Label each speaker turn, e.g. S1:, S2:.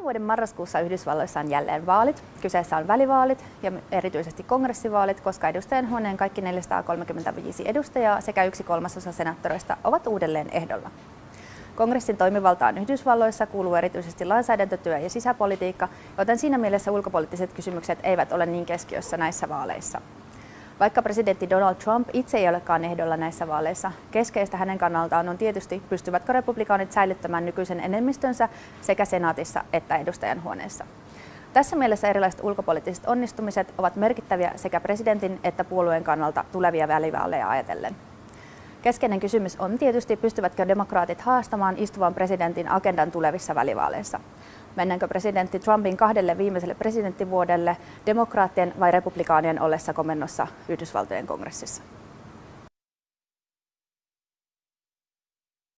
S1: Tämän vuoden marraskuussa Yhdysvalloissa on jälleen vaalit. Kyseessä on välivaalit ja erityisesti kongressivaalit, koska huoneen kaikki 435 edustajaa sekä yksi kolmasosa senaattoreista ovat uudelleen ehdolla. Kongressin toimivaltaan Yhdysvalloissa kuuluu erityisesti lainsäädäntötyö ja sisäpolitiikka, joten siinä mielessä ulkopoliittiset kysymykset eivät ole niin keskiössä näissä vaaleissa. Vaikka presidentti Donald Trump itse ei olekaan ehdolla näissä vaaleissa, keskeistä hänen kannaltaan on tietysti, pystyvätkö republikaanit säilyttämään nykyisen enemmistönsä sekä senaatissa että edustajanhuoneessa. Tässä mielessä erilaiset ulkopoliittiset onnistumiset ovat merkittäviä sekä presidentin että puolueen kannalta tulevia välivaaleja ajatellen. Keskeinen kysymys on tietysti, pystyvätkö demokraatit haastamaan istuvan presidentin agendan tulevissa välivaaleissa. Mennäänkö presidentti Trumpin kahdelle viimeiselle presidenttivuodelle demokraattien vai republikaanien ollessa komennossa Yhdysvaltojen kongressissa?